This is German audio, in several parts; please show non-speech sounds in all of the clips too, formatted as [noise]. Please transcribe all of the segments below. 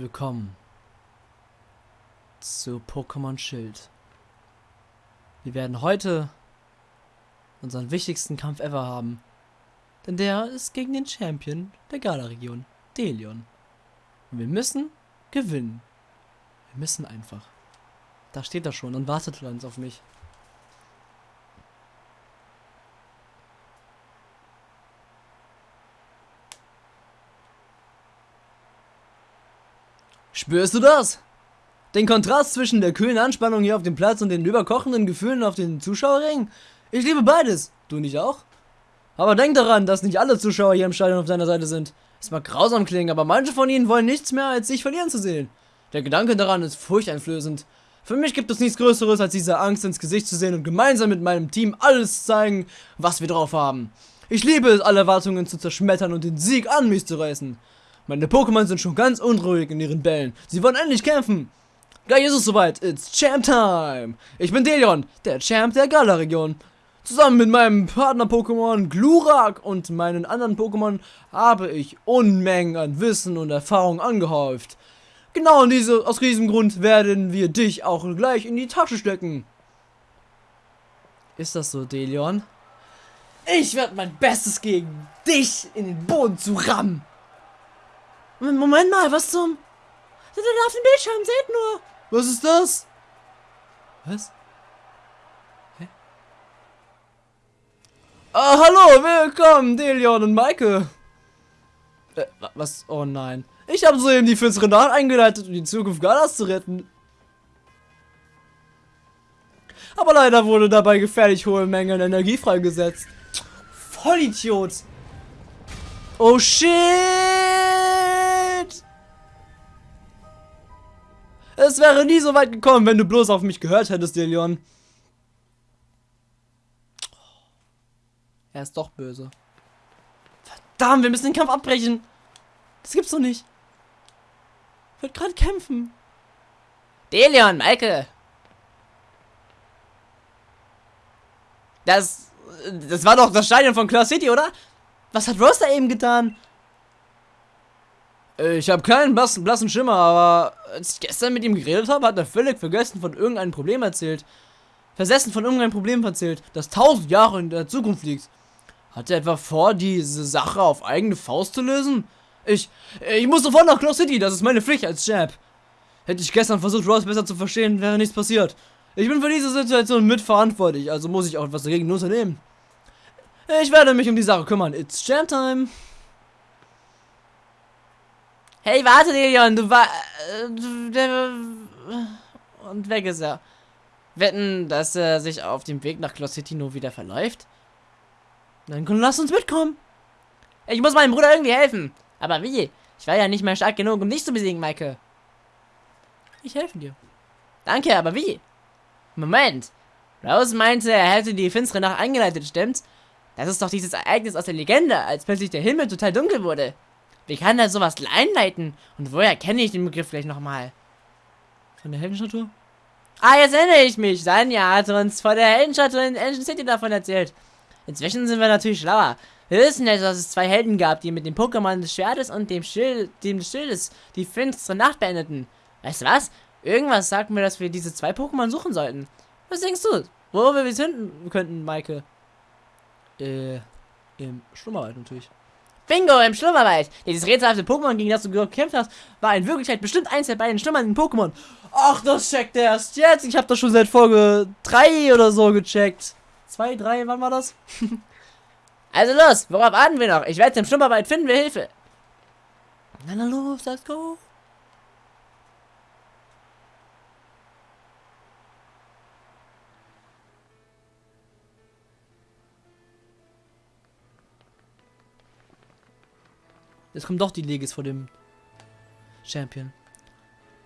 Willkommen zu Pokémon Schild. Wir werden heute unseren wichtigsten Kampf ever haben. Denn der ist gegen den Champion der Gala-Region, Delion. Und wir müssen gewinnen. Wir müssen einfach. Da steht er schon und wartet ganz auf mich. Spürst du das? Den Kontrast zwischen der kühlen Anspannung hier auf dem Platz und den überkochenden Gefühlen auf den Zuschauerringen? Ich liebe beides. Du nicht auch? Aber denk daran, dass nicht alle Zuschauer hier im Stadion auf deiner Seite sind. Es mag grausam klingen, aber manche von ihnen wollen nichts mehr, als sich verlieren zu sehen. Der Gedanke daran ist furchteinflößend. Für mich gibt es nichts Größeres, als diese Angst ins Gesicht zu sehen und gemeinsam mit meinem Team alles zeigen, was wir drauf haben. Ich liebe es, alle Erwartungen zu zerschmettern und den Sieg an mich zu reißen. Meine Pokémon sind schon ganz unruhig in ihren Bällen. Sie wollen endlich kämpfen. Gleich ist es soweit. It's Champ Time. Ich bin Delion, der Champ der Gala-Region. Zusammen mit meinem Partner-Pokémon Glurak und meinen anderen Pokémon habe ich Unmengen an Wissen und Erfahrung angehäuft. Genau diese, aus diesem Grund werden wir dich auch gleich in die Tasche stecken. Ist das so, Delion? Ich werde mein Bestes gegen dich in den Boden zu rammen. Moment mal, was zum... Ihr da auf dem Bildschirm, seht nur. Was ist das? Was? Hä? Ah, hallo, willkommen, Delion und Maike. Äh, was? Oh nein. Ich habe soeben die finstere Nacht eingeleitet, um die Zukunft Galas zu retten. Aber leider wurde dabei gefährlich hohe Mengen Energie freigesetzt. Vollidiot. Oh shit! Es wäre nie so weit gekommen, wenn du bloß auf mich gehört hättest, Delion. Er ist doch böse. Verdammt, wir müssen den Kampf abbrechen. Das gibt's doch nicht. Ich will gerade kämpfen. Delion, Michael. Das, das war doch das Stadion von Claw City, oder? Was hat Rose da eben getan? Ich habe keinen blassen, blassen Schimmer, aber als ich gestern mit ihm geredet habe, hat er völlig vergessen von irgendeinem Problem erzählt. Versessen von irgendeinem Problem erzählt, das tausend Jahre in der Zukunft liegt. Hat er etwa vor, diese Sache auf eigene Faust zu lösen? Ich, ich muss sofort nach Claw City, das ist meine Pflicht als Champ. Hätte ich gestern versucht, Ross besser zu verstehen, wäre nichts passiert. Ich bin für diese Situation mitverantwortlich, also muss ich auch etwas dagegen unternehmen. Ich werde mich um die Sache kümmern. It's Champ Time. Hey, warte, Leon, du war... Und weg ist er. Wetten, dass er sich auf dem Weg nach nur wieder verläuft? Dann lass uns mitkommen. Ich muss meinem Bruder irgendwie helfen. Aber wie? Ich war ja nicht mehr stark genug, um dich zu besiegen, Maike. Ich helfe dir. Danke, aber wie? Moment. Rose meinte, er hätte die finstere Nacht eingeleitet, stimmt's? Das ist doch dieses Ereignis aus der Legende, als plötzlich der Himmel total dunkel wurde. Wie kann er sowas einleiten? Und woher kenne ich den Begriff vielleicht nochmal? Von der Heldenstatue? Ah, jetzt erinnere ich mich. Sanja hat uns vor der Heldenstatue in Ancient City davon erzählt. Inzwischen sind wir natürlich schlauer. Wir wissen jetzt, dass es zwei Helden gab, die mit dem Pokémon des Schwertes und dem Schild, dem des Schildes die finstere Nacht beendeten. Weißt du was? Irgendwas sagt mir, dass wir diese zwei Pokémon suchen sollten. Was denkst du? Wo wir sie finden könnten, Maike? Äh, im Schlummerwald natürlich. Bingo, im Schlummerwald. Dieses rätselhafte Pokémon, gegen das du gekämpft hast, war in Wirklichkeit bestimmt eins der beiden schlummernden Pokémon. Ach, das checkt erst jetzt. Ich habe das schon seit Folge 3 oder so gecheckt. 2, 3, wann war das? [laughs] also los, worauf warten wir noch? Ich werde im Schlummerwald finden wir Hilfe. Na, na los, let's go. Jetzt kommt doch die Legis vor dem Champion.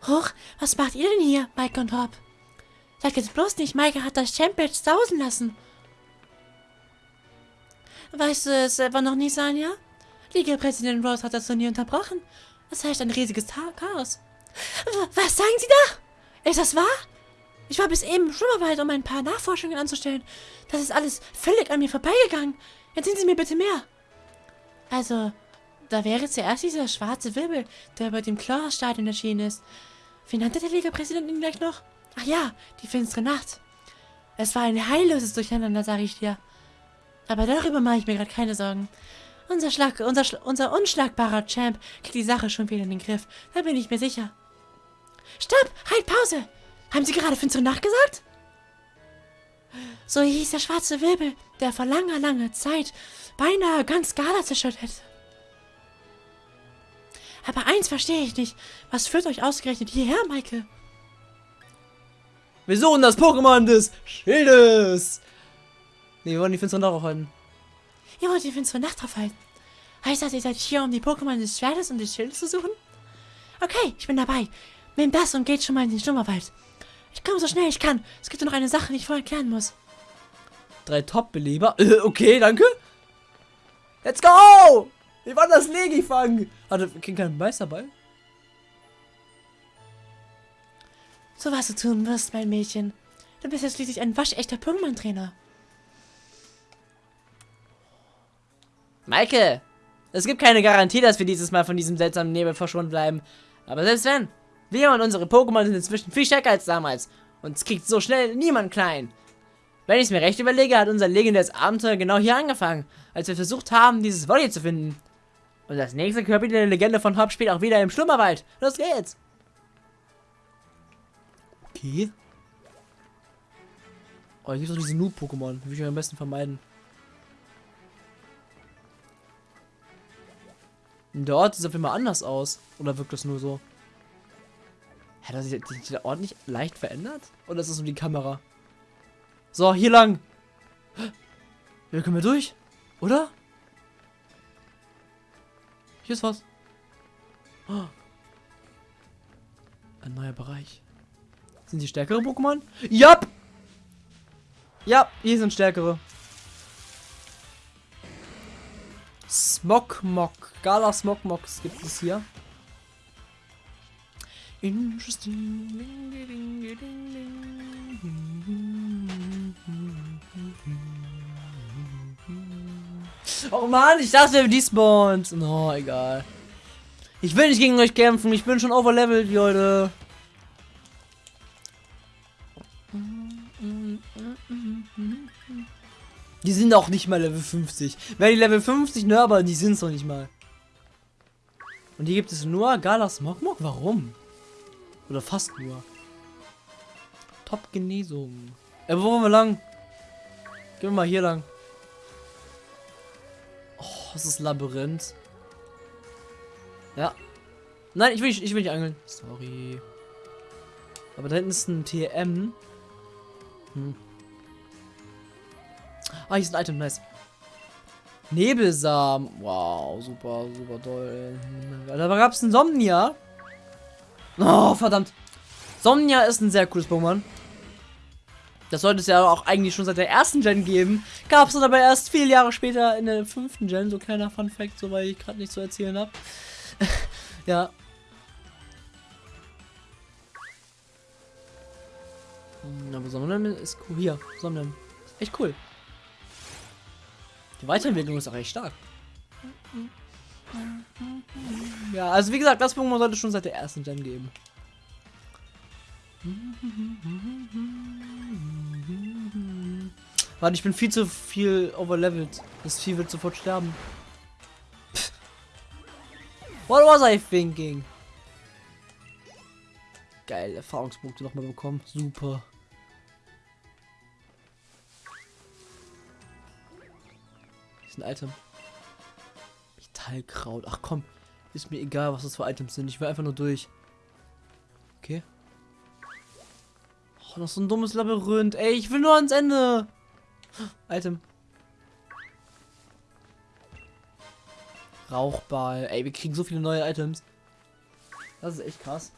Huch, was macht ihr denn hier, Mike und Hop? Sag jetzt bloß nicht, Mike hat das Champion sausen lassen. Weißt du es selber noch nicht, Sanja? Liga-Präsident Rose hat das Turnier unterbrochen. Es herrscht ein riesiges Chaos. Was sagen Sie da? Ist das wahr? Ich war bis eben im Schwimmerwald, um ein paar Nachforschungen anzustellen. Das ist alles völlig an mir vorbeigegangen. Erzählen Sie mir bitte mehr. Also, Da wäre zuerst dieser schwarze Wirbel, der über dem Chlorstadion erschienen ist. Wie nannte der Liga-Präsident ihn gleich noch? Ach ja, die finstere Nacht. Es war ein heilloses Durcheinander, sage ich dir. Aber darüber mache ich mir gerade keine Sorgen. Unser, Schlag, unser, unser unschlagbarer Champ kriegt die Sache schon wieder in den Griff. Da bin ich mir sicher. Stopp! Halt, Pause! Haben Sie gerade finstere Nacht gesagt? So hieß der schwarze Wirbel, der vor langer, langer Zeit beinahe ganz Gala zerstört hätte. Aber eins verstehe ich nicht. Was führt euch ausgerechnet hierher, Michael? Wir suchen das Pokémon des Schildes. Nee, wir wollen die finstere Nacht aufhalten. Ihr wollt die finstere Nacht aufhalten? Heißt das, ihr seid hier, um die Pokémon des Schwertes und des Schildes zu suchen? Okay, ich bin dabei. Nehmt das und geht schon mal in den Schlummerwald. Ich komme so schnell ich kann. Es gibt nur noch eine Sache, die ich vorher klären muss. Drei Top-Beleber. Äh, [laughs] okay, danke. Let's go! Wir wollen das Legi fangen. Hatte keinen Meisterball? So was du tun wirst, mein Mädchen. Du bist jetzt schließlich ein waschechter Pokémon-Trainer. Maike, es gibt keine Garantie, dass wir dieses Mal von diesem seltsamen Nebel verschwunden bleiben. Aber selbst wenn, wir und unsere Pokémon sind inzwischen viel stärker als damals. Und es kriegt so schnell niemand klein. Wenn ich es mir recht überlege, hat unser legendäres Abenteuer genau hier angefangen, als wir versucht haben, dieses Volley zu finden. Und das nächste Kapitel der Legende von Hop spielt auch wieder im Schlummerwald. Los geht's! Okay. Oh, hier gibt doch diese Noob-Pokémon. Die will ich am besten vermeiden. Der Ort sieht auf jeden Fall anders aus. Oder wirkt das nur so? Hat sich der Ort nicht leicht verändert? Oder ist das nur die Kamera? So, hier lang. Hier können wir durch. Oder? Hier ist was. Oh. Ein neuer Bereich. Sind die stärkere Pokémon? Ja! Ja, hier sind stärkere. Smogmog. Gala Smogmogs gibt es hier. Interesting. Oh Mann, ich dachte, wir despawned. No, egal. Ich will nicht gegen euch kämpfen. Ich bin schon overlevelt, Leute. Die sind auch nicht mal Level 50. Wer die Level 50, ne, aber die sind es noch nicht mal. Und hier gibt es nur Galas Mokmok? Warum? Oder fast nur. Top Genesung. Äh, wo wollen wir lang? Gehen wir mal hier lang. Oh, das ist Labyrinth. Ja. Nein, ich will nicht, ich will nicht angeln. Sorry. Aber da hinten ist ein TM. Hm. Ah, hier ist ein Item, nice. Nebelsamen. Wow, super, super toll. Da gab es ein Somnia. Oh, verdammt. Somnia ist ein sehr cooles Pokémon. Das sollte es ja auch eigentlich schon seit der ersten Gen geben. Gab es aber erst vier Jahre später in der fünften Gen. So kleiner Fun Fact, so weil ich gerade nicht zu erzählen habe. [laughs] ja. Hm, aber Somnium ist cool. Hier, Somnium. Echt cool. Die Weiterentwicklung ist auch echt stark. Ja, also wie gesagt, das Pokémon sollte schon seit der ersten Gen geben. Warte, ich bin viel zu viel overlevelt. Das Vieh wird sofort sterben. Pff. What was I thinking? Geil, Erfahrungspunkte nochmal bekommen. Super. ist ein Item. Metallkraut. Ach komm. Ist mir egal, was das für Items sind. Ich will einfach nur durch. Okay. Oh, noch so ein dummes Labyrinth. Ey, ich will nur ans Ende. Item. Rauchball. Ey, wir kriegen so viele neue Items. Das ist echt krass.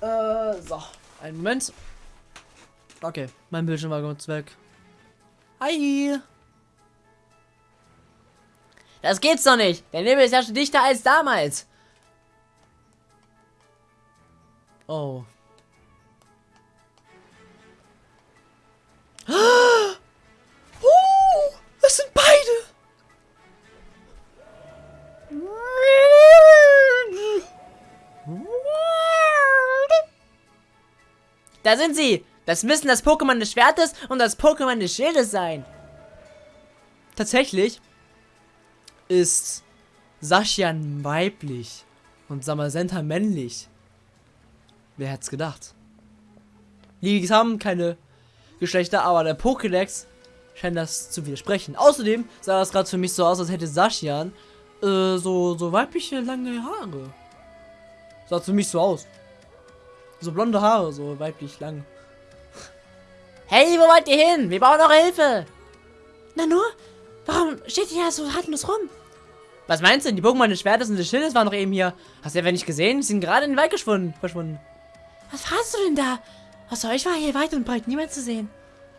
Äh, so. Einen Moment. Okay, mein Bildschirm war kurz weg. Hi. Das geht's doch nicht. Der Nebel ist ja schon dichter als damals. Oh. Oh, das sind beide. Da sind sie! Das müssen das Pokémon des Schwertes und das Pokémon des Schildes sein. Tatsächlich ist Sashian weiblich und Samasenta männlich. Wer hätte es gedacht? Die haben keine Geschlechter, aber der Pokédex scheint das zu widersprechen. Außerdem sah das gerade für mich so aus, als hätte Sashian äh, so, so weibliche lange Haare. Sah für mich so aus. So blonde Haare, so weiblich lang. Hey, wo wollt ihr hin? Wir brauchen eure Hilfe. Na nur, warum steht ihr ja so hartlos rum? Was meinst du? Die Pokémon des Schwertes und des Schildes waren doch eben hier. Hast du ja nicht gesehen? Sie sind gerade in den Wald verschwunden. verschwunden. Was fragst du denn da? Außer euch war hier weit und breit niemand zu sehen.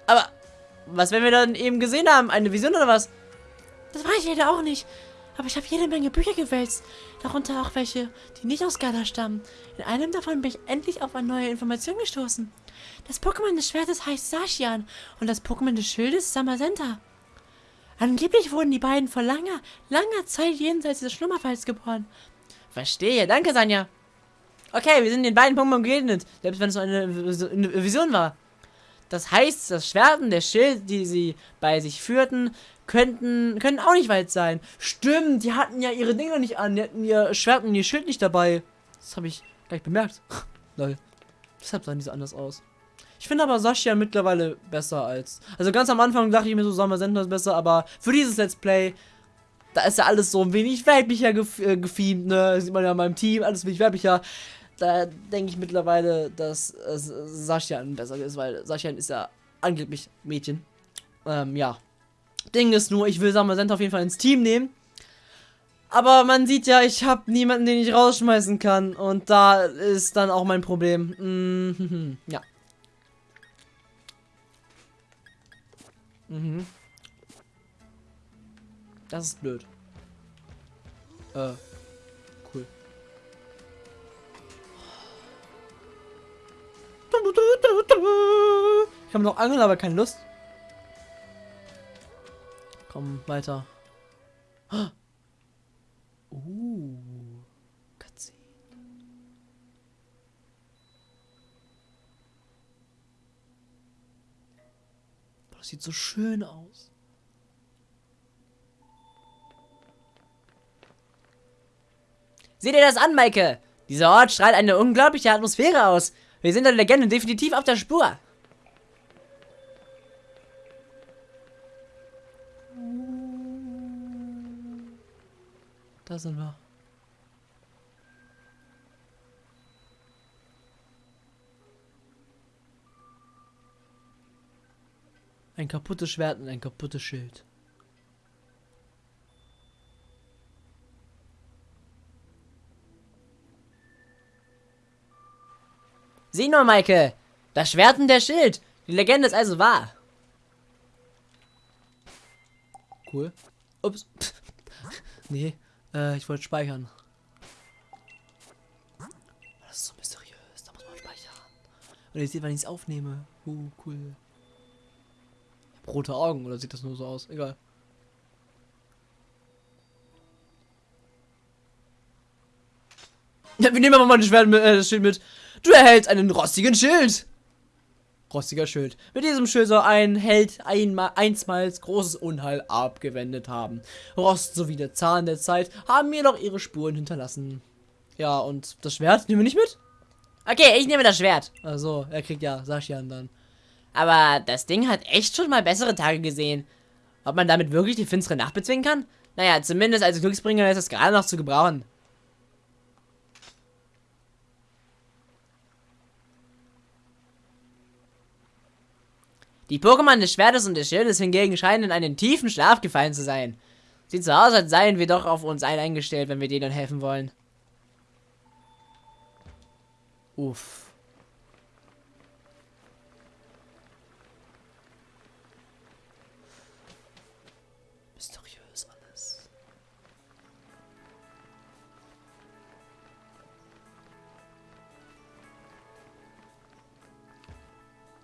Aber, was, wenn wir dann eben gesehen haben? Eine Vision oder was? Das weiß ich leider auch nicht. Aber ich habe jede Menge Bücher gewälzt. Darunter auch welche, die nicht aus Gala stammen. In einem davon bin ich endlich auf eine neue Information gestoßen. Das Pokémon des Schwertes heißt Sashian und das Pokémon des Schildes Samasenta. Angeblich wurden die beiden vor langer, langer Zeit jenseits des Schlummerfalls geboren. Verstehe, danke Sanja. Okay, wir sind den beiden Pokémon begegnet, selbst wenn es nur eine Vision war. Das heißt, das Schwert und der Schild, die sie bei sich führten, könnten, können auch nicht weit sein. Stimmt, die hatten ja ihre Dinger nicht an. Die hatten ihr Schwert und ihr Schild nicht dabei. Das habe ich gleich bemerkt. [laughs] Lol. Deshalb sahen die so anders aus. Ich finde aber Sascha mittlerweile besser als... Also ganz am Anfang dachte ich mir so, Summer Sender ist besser, aber für dieses Let's Play, da ist ja alles so ein wenig weiblicher gef äh, gefiemt, ne? Das sieht man ja in meinem Team, alles wenig weiblicher. Da denke ich mittlerweile, dass äh, Sascha besser ist, weil Sascha ist ja angeblich Mädchen. Ähm, ja. Ding ist nur, ich will Sender auf jeden Fall ins Team nehmen. Aber man sieht ja, ich habe niemanden, den ich rausschmeißen kann. Und da ist dann auch mein Problem. Mhm, [laughs] ja. Mhm. Das ist blöd. Äh. Ich habe noch angeln, aber keine Lust. Komm, weiter. [gasps] Uh. Cutscene. Das sieht so schön aus. Seht ihr das an, Maike? Dieser Ort strahlt eine unglaubliche Atmosphäre aus. Wir sind der Legende definitiv auf der Spur. Da sind wir. Ein kaputtes Schwert und ein kaputtes Schild. Sieh nur, Maike! Das Schwert und der Schild! Die Legende ist also wahr! Cool. Ups. [laughs] nee. Äh, ich wollte speichern. Das ist so mysteriös. Da muss man speichern. Und ihr seht, wann ich es aufnehme. Uh, cool. rote Augen, oder sieht das nur so aus? Egal. Ja, wir nehmen aber mal das Schwert mit, äh, das Schild mit. Du erhältst einen rostigen Schild. Rostiger Schild. Mit diesem Schild soll ein Held einmal, einstmals großes Unheil abgewendet haben. Rost sowie der Zahn der Zeit haben mir noch ihre Spuren hinterlassen. Ja, und das Schwert nehmen wir nicht mit? Okay, ich nehme das Schwert. Also, er kriegt ja Saschian dann. Aber das Ding hat echt schon mal bessere Tage gesehen. Ob man damit wirklich die finstere Nacht bezwingen kann? Naja, zumindest als Glücksbringer ist es gerade noch zu gebrauchen. Die Pokémon des Schwertes und des Schildes hingegen scheinen in einen tiefen Schlaf gefallen zu sein. Sieht so aus, als seien wir doch auf uns eingestellt, wenn wir denen helfen wollen. Uff.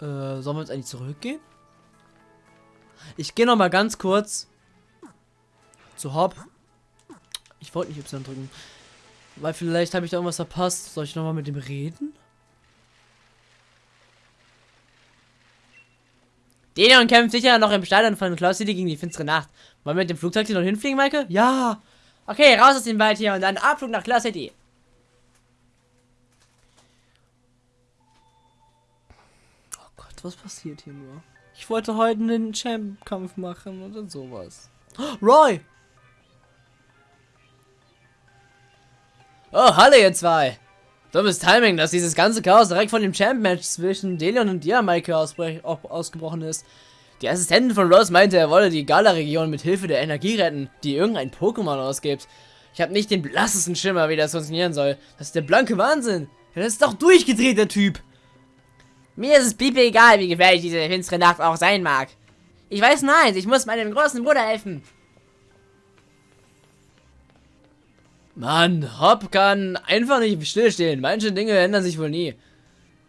Äh, sollen wir jetzt eigentlich zurückgehen? Ich gehe noch mal ganz kurz zu Hop. Ich wollte nicht Y drücken. Weil vielleicht habe ich da irgendwas verpasst. Soll ich nochmal mit dem reden? Denion kämpft sicher noch im Stadion von Cloud City gegen die finstere Nacht. Wollen wir mit dem Flugzeug hier noch hinfliegen, Maike? Ja! Okay, raus aus dem Wald hier und dann Abflug nach Cloud City. Was passiert hier nur? Ich wollte heute einen Champ-Kampf machen oder sowas. Roy! Oh, hallo ihr zwei! Dummes Timing, dass dieses ganze Chaos direkt von dem Champ-Match zwischen Delion und dir, Maike, ausgebrochen ist. Die Assistentin von Rose meinte, er wolle die Gala-Region mit Hilfe der Energie retten, die irgendein Pokémon ausgibt. Ich habe nicht den blassesten Schimmer, wie das funktionieren soll. Das ist der blanke Wahnsinn. Ja, das ist doch durchgedreht, der Typ. Mir ist es pipe egal, wie gefährlich diese finstere Nacht auch sein mag. Ich weiß nein, ich muss meinem großen Bruder helfen. Mann, Hop kann einfach nicht stillstehen. Manche Dinge ändern sich wohl nie.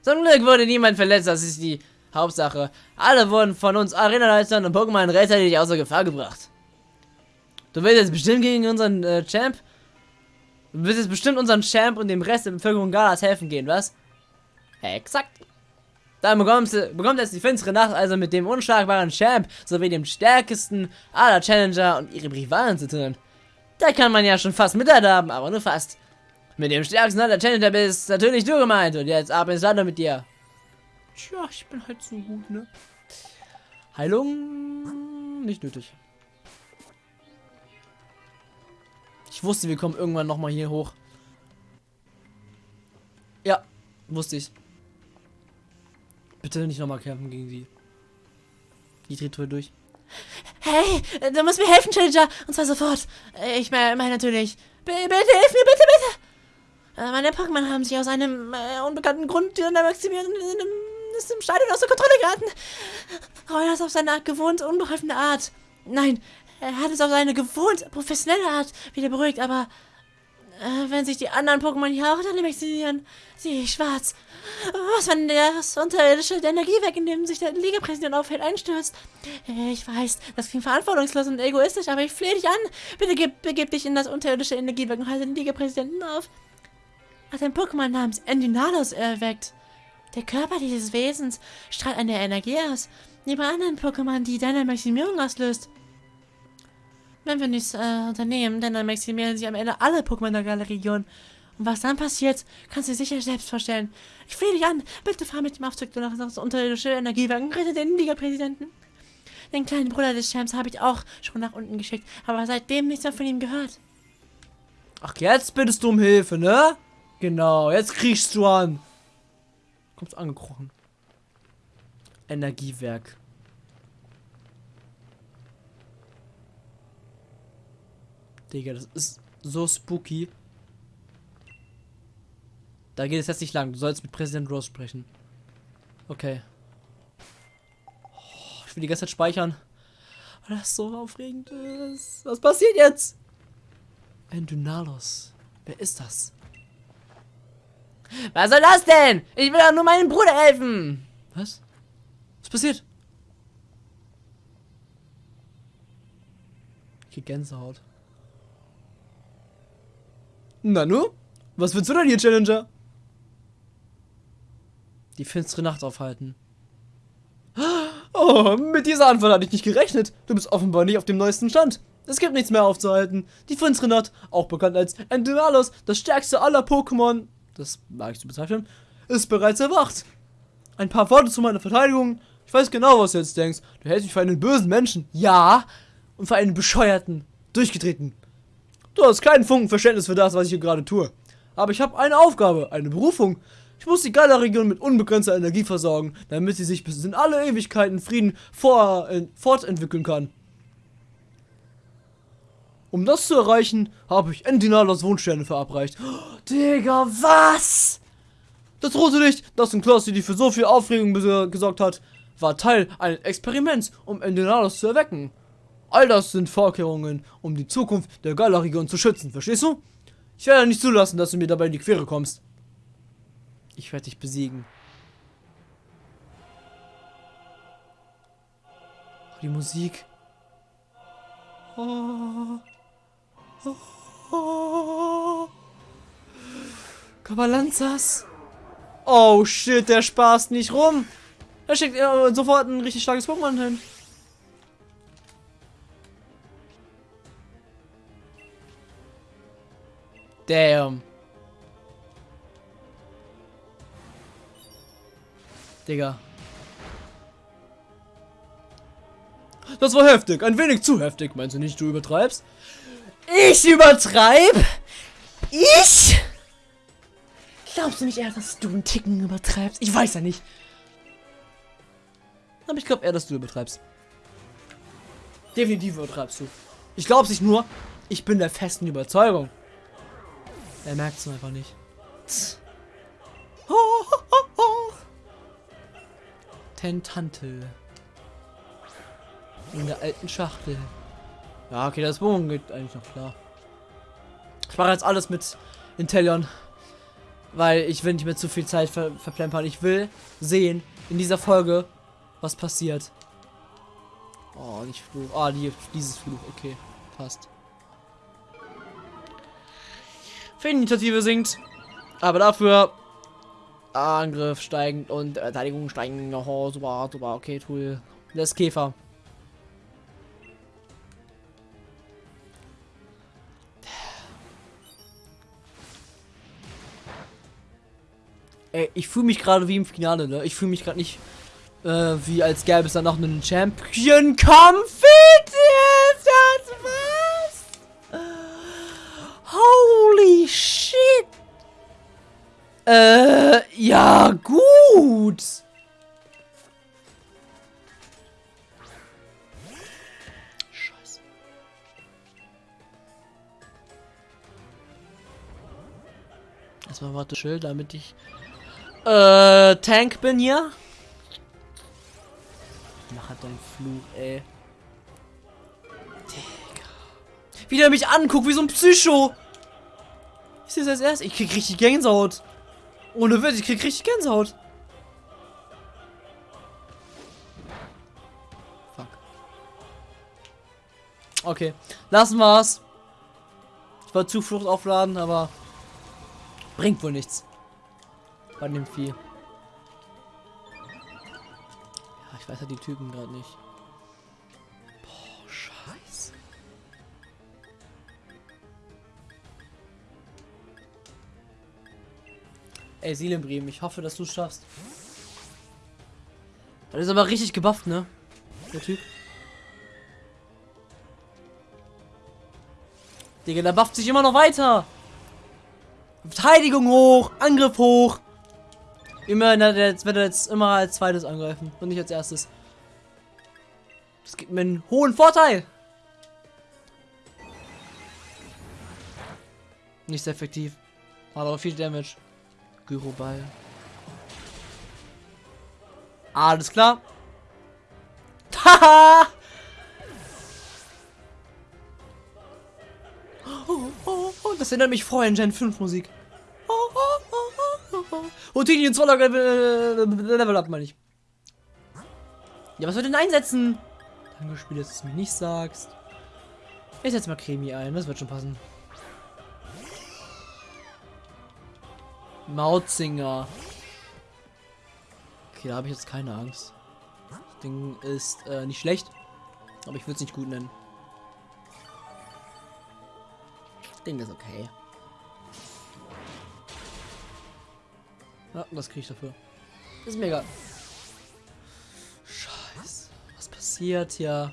Zum Glück wurde niemand verletzt, das ist die Hauptsache. Alle wurden von uns Arena-Leitern und Pokémon rechtzeitig außer Gefahr gebracht. Du willst jetzt bestimmt gegen unseren äh, Champ? Du willst jetzt bestimmt unseren Champ und dem Rest der Bevölkerung Galas helfen gehen, was? Exakt. Dann bekommst du, bekommt jetzt die finstere Nacht also mit dem unschlagbaren Champ sowie dem stärksten aller Challenger und ihrem Rivalen zu tun. Da kann man ja schon fast Mitleid aber nur fast. Mit dem stärksten aller Challenger bist natürlich du gemeint und jetzt ab ins Land mit dir. Tja, ich bin halt so gut, ne? Heilung nicht nötig. Ich wusste, wir kommen irgendwann nochmal hier hoch. Ja, wusste ich. Bitte nicht nochmal kämpfen gegen sie. Die dreht Tour durch. Hey, du musst mir helfen, Challenger. Und zwar sofort. Ich meine mein natürlich. B bitte, hilf mir, bitte, bitte. Äh, meine Pokémon haben sich aus einem äh, unbekannten Grund in der Maximilian ist im Stadion aus der Kontrolle geraten. Roy hat auf seine gewohnt unbeholfene Art. Nein, er hat es auf seine gewohnt professionelle Art wieder beruhigt, aber äh, wenn sich die anderen Pokémon hier auch sehe ich schwarz. Was, wenn das unterirdische Energiewerk, in dem sich der Ligapräsident aufhält, einstürzt? Ich weiß, das klingt verantwortungslos und egoistisch, aber ich flehe dich an. Bitte gib, begib dich in das unterirdische Energiewerk und halte den Ligapräsidenten auf. Hat ein Pokémon namens Endynalos erweckt. Der Körper dieses Wesens strahlt eine Energie aus, wie bei anderen Pokémon, die deine Maximierung auslöst. Wenn wir nichts äh, unternehmen, dann maximieren sie am Ende alle Pokémon der Galerie-Region. Und was dann passiert, kannst du dir sicher selbst vorstellen. Ich flehe dich an, bitte fahr mit dem Aufzug nach das unterirdische Energiewerk und rette den Liga-Präsidenten. Den kleinen Bruder des Champs habe ich auch schon nach unten geschickt, aber seitdem nichts mehr von ihm gehört. Ach, jetzt bittest du um Hilfe, ne? Genau, jetzt kriegst du an. Kommst angekrochen. Energiewerk. Digga, das ist so spooky. Da geht es jetzt nicht lang. Du sollst mit Präsident Rose sprechen. Okay. Oh, ich will die ganze Zeit speichern. Weil das so aufregend ist. Was passiert jetzt? Endynalos. Wer ist das? Was soll das denn? Ich will doch nur meinem Bruder helfen. Was? Was passiert? Ich Gänsehaut. Nanu? Was willst du denn hier, Challenger? Die finstere Nacht aufhalten. Oh, mit dieser Antwort hatte ich nicht gerechnet. Du bist offenbar nicht auf dem neuesten Stand. Es gibt nichts mehr aufzuhalten. Die finstere Nacht, auch bekannt als Endymalos, das stärkste aller Pokémon, das mag ich zu bezeichnen, ist bereits erwacht. Ein paar Worte zu meiner Verteidigung. Ich weiß genau, was du jetzt denkst. Du hältst mich für einen bösen Menschen. Ja. Und für einen bescheuerten, durchgetreten. Du hast keinen Funken Verständnis für das, was ich hier gerade tue. Aber ich habe eine Aufgabe, eine Berufung. Ich muss die Gala-Region mit unbegrenzter Energie versorgen, damit sie sich bis in alle Ewigkeiten Frieden vor, äh, fortentwickeln kann. Um das zu erreichen, habe ich Endinalos Wohnsterne verabreicht. Oh, Digga, was? Das rote Licht, das in Klaus die für so viel Aufregung gesorgt hat, war Teil eines Experiments, um Endinalos zu erwecken. All das sind Vorkehrungen, um die Zukunft der Gala-Region zu schützen, verstehst du? Ich werde nicht zulassen, dass du mir dabei in die Quere kommst. Ich werde dich besiegen. Oh, die Musik. Oh. Oh. Oh. Kabalanzas. Oh shit, der spaßt nicht rum. Er schickt äh, sofort ein richtig starkes Pokémon hin. Damn. Digga. Das war heftig. Ein wenig zu heftig. Meinst du nicht, du übertreibst? Ich übertreib? Ich? Glaubst du nicht eher, dass du einen Ticken übertreibst? Ich weiß ja nicht. Aber ich glaube eher, dass du übertreibst. Definitiv übertreibst du. Ich glaube nicht nur, ich bin der festen Überzeugung. Er merkt es einfach nicht. Tentantel. In der alten Schachtel. Ja, okay, das Bogen geht eigentlich noch klar. Ich mache jetzt alles mit Intellion. Weil ich will nicht mehr zu viel Zeit ver verplempern. Ich will sehen in dieser Folge, was passiert. Oh, nicht Fluch. Ah, die, dieses Fluch. Okay, passt. Initiative sinkt. Aber dafür Angriff steigend und Verteidigung steigend. Oh, super, super. Okay, cool. Das Käfer. Ey, ich fühle mich gerade wie im Finale, ne? Ich fühle mich gerade nicht äh, wie als gäbe es dann noch einen Champion-Kampf. Äh, ja, gut. Scheiße. Erstmal warte Schild, damit ich äh, Tank bin hier. Mach halt deinen Fluch, ey. Digga. Wie der mich anguckt, wie so ein Psycho. Ich sehe es als erstes. Ich krieg richtig Gänsehaut. Ohne Witz, ich krieg richtig Gänsehaut. Fuck. Okay, lassen wir's. Ich wollte Zuflucht aufladen, aber bringt wohl nichts. Bei dem Vieh. Ja, ich weiß ja die Typen gerade nicht. Ey, Seelenbremen, ich hoffe, dass du es schaffst. Das ist aber richtig gebufft, ne? Der Typ. Digga, der bufft sich immer noch weiter. Verteidigung hoch, Angriff hoch. Immer, jetzt wird er jetzt immer als zweites angreifen und nicht als erstes. Das gibt mir einen hohen Vorteil. Nicht sehr effektiv. Aber viel Damage. Gyroball. Alles klar. Haha! oh, oh, oh, das erinnert mich vorher an Gen 5 Musik. Oh, oh, oh, oh, oh. Die ins Level, Level up, meine ich. Ja, was soll denn einsetzen? Danke, Spiel, dass du es mir nicht sagst. Ich setze mal Cremi ein, das wird schon passen. Mautzinger. Okay, da habe ich jetzt keine Angst. Das Ding ist äh, nicht schlecht, aber ich würde es nicht gut nennen. Ding ist okay. Ja, was kriege ich dafür? Ist mega. Scheiße. Was passiert hier?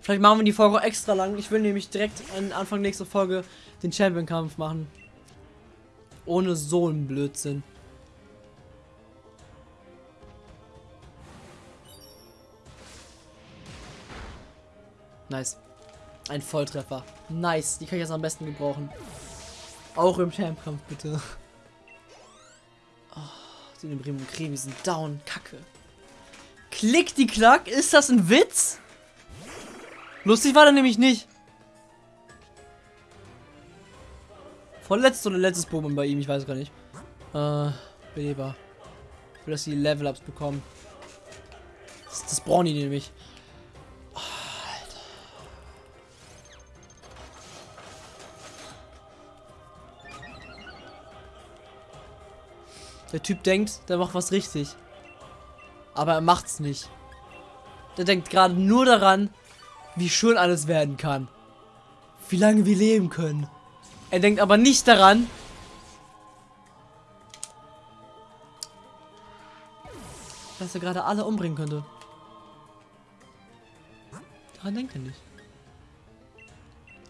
Vielleicht machen wir die Folge extra lang. Ich will nämlich direkt an Anfang nächster Folge den Champion-Kampf machen. Ohne so einen Blödsinn. Nice. Ein Volltreffer. Nice. Die kann ich jetzt am besten gebrauchen. Auch im Champ-Kampf, bitte. Oh, die Bremen und Cremi sind down. Kacke. Klick die Klack. Ist das ein Witz? Lustig war der nämlich nicht. Vorletztes oder letztes Pokémon bei ihm, ich weiß gar nicht. Äh, Beleber. Ich will, dass die Level-Ups bekommen. Das, das brauchen die nämlich. Oh, der Typ denkt, der macht was richtig. Aber er macht's nicht. Der denkt gerade nur daran, wie schön alles werden kann. Wie lange wir leben können. Er denkt aber nicht daran, dass er gerade alle umbringen könnte. Daran denkt er nicht.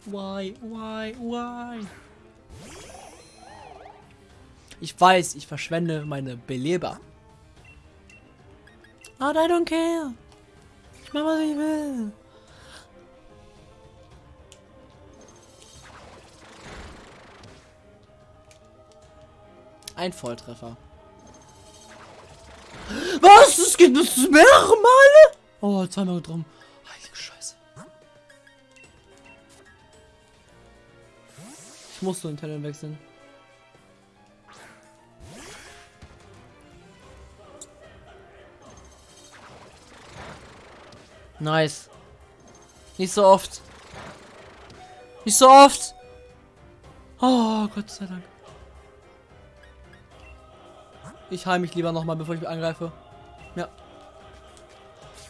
Why, why, why? Ich weiß, ich verschwende meine Beleber. But I don't care. Ich mach, was ich will. Ein Volltreffer. Was? Das geht das mehrere Male? Oh, zweimal drum. Heilige Scheiße. Ich muss so den Talent wechseln. Nice. Nicht so oft. Nicht so oft. Oh, Gott sei Dank. Ich heile mich lieber nochmal, bevor ich mich angreife. Ja.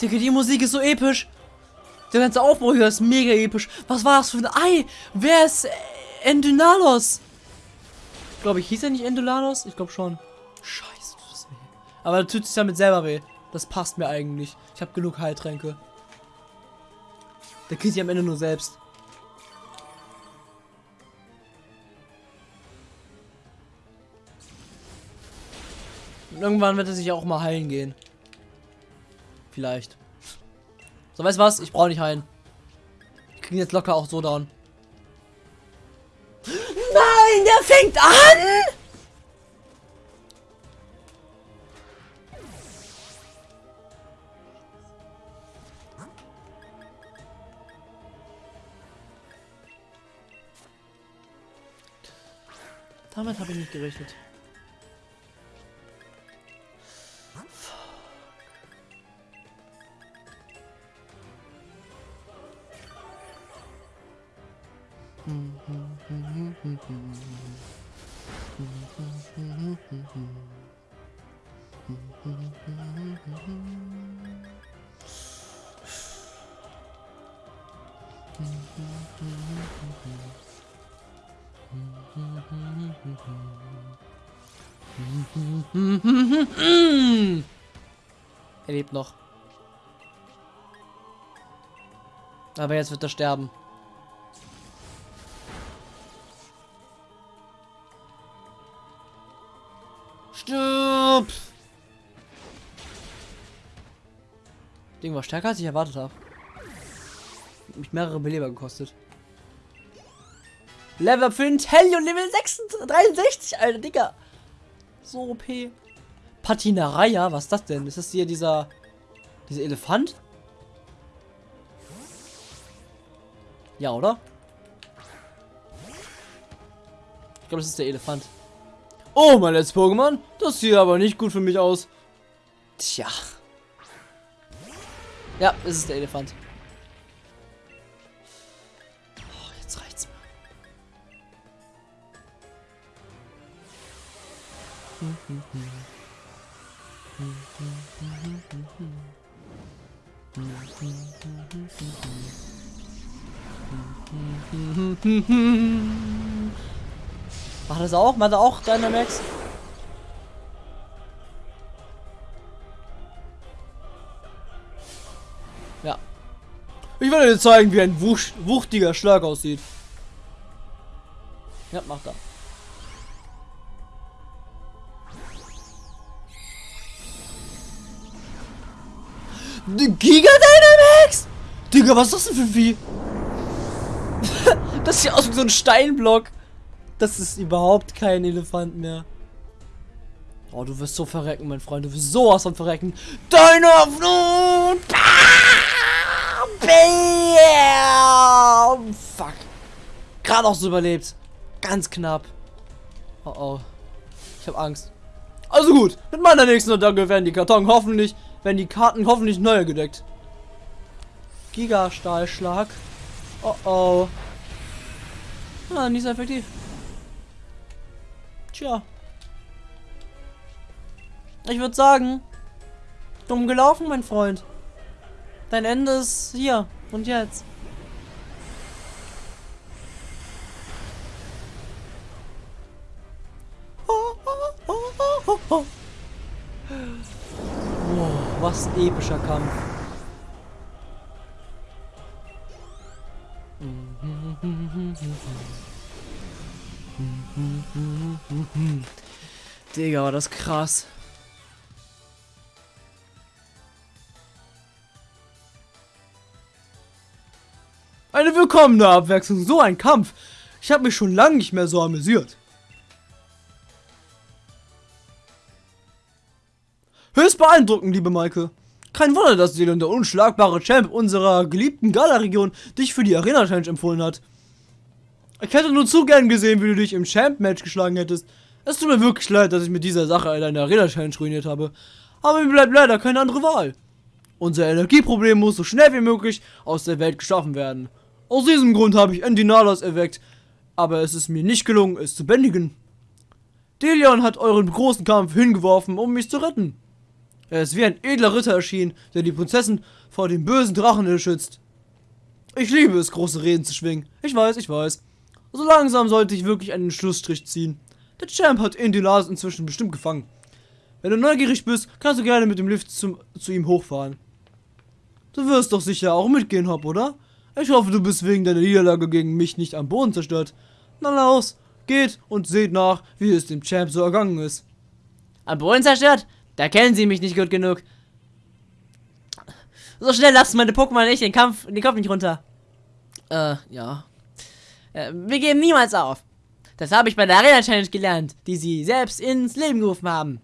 Digga, die Musik ist so episch. Der ganze Aufbau hier ist mega episch. Was war das für ein Ei? Wer ist äh, Endynalos? Glaube ich, hieß er nicht Endynalos? Ich glaube schon. Scheiße, tut das weh. Aber tut sich damit selber weh. Das passt mir eigentlich. Ich habe genug Heiltränke. Der killt sich am Ende nur selbst. Irgendwann wird er sich auch mal heilen gehen. Vielleicht. So, weißt du was? Ich brauche nicht heilen. Ich kriege jetzt locker auch so down. Nein, der fängt an! Damit habe ich nicht gerechnet. Lebt noch. Aber jetzt wird er sterben. Stirb! Ding war stärker als ich erwartet habe. Mich mehrere Beleber gekostet. Level up für Intellion Level 66, 63, Alter, Digga. So OP. Patinaraya, was ist das denn? Ist das hier dieser dieser Elefant? Ja, oder? Ich glaube, das ist der Elefant. Oh, mein letztes Pokémon. Das sieht aber nicht gut für mich aus. Tja. Ja, es ist der Elefant. Oh, jetzt reicht's mir. [laughs] Macht das auch? Macht er auch Dynamax? Ja. Ich werde dir zeigen, wie ein wuch wuchtiger Schlag aussieht. Ja, macht er. Giga Dynamax? Digga, was ist das denn für ein Vieh? [laughs] das sieht aus wie so ein Steinblock. Das ist überhaupt kein Elefant mehr. Oh, du wirst so verrecken, mein Freund. Du wirst sowas von verrecken. Deine Flut! Bam! Fuck. Gerade auch so überlebt. Ganz knapp. Oh oh. Ich habe Angst. Also gut, mit meiner nächsten Attacke werden die Karton hoffentlich, werden die Karten hoffentlich neu gedeckt. Gigastahlschlag. Oh oh. Ah, nicht so effektiv. Tja. Ich würde sagen, dumm gelaufen, mein Freund. Dein Ende ist hier und jetzt. Wow, was ein epischer Kampf. Digga, war das krass. Eine willkommene Abwechslung, so ein Kampf. Ich habe mich schon lange nicht mehr so amüsiert. Höchst beeindruckend, liebe Maike. Kein Wunder, dass dir der unschlagbare Champ unserer geliebten Gala-Region dich für die Arena-Challenge empfohlen hat. Ich hätte nur zu gern gesehen, wie du dich im Champ-Match geschlagen hättest. Es tut mir wirklich leid, dass ich mit dieser Sache deine Arena-Challenge ruiniert habe. Aber mir bleibt leider keine andere Wahl. Unser Energieproblem muss so schnell wie möglich aus der Welt geschaffen werden. Aus diesem Grund habe ich Endinalas erweckt, aber es ist mir nicht gelungen, es zu bändigen. Delion hat euren großen Kampf hingeworfen, um mich zu retten. Er ist wie ein edler Ritter erschienen, der die Prinzessin vor dem bösen Drachen schützt. Ich liebe es, große Reden zu schwingen. Ich weiß, ich weiß. So langsam sollte ich wirklich einen Schlussstrich ziehen. Der Champ hat Indinas inzwischen bestimmt gefangen. Wenn du neugierig bist, kannst du gerne mit dem Lift zum, zu ihm hochfahren. Du wirst doch sicher auch mitgehen, Hop, oder? Ich hoffe, du bist wegen deiner Niederlage gegen mich nicht am Boden zerstört. Na los, geht und seht nach, wie es dem Champ so ergangen ist. Am Boden zerstört? Da kennen sie mich nicht gut genug. So schnell lassen meine Pokémon nicht den Kampf, den Kopf nicht runter. Äh, ja. Äh, wir geben niemals auf. Das habe ich bei der Arena Challenge gelernt, die sie selbst ins Leben gerufen haben.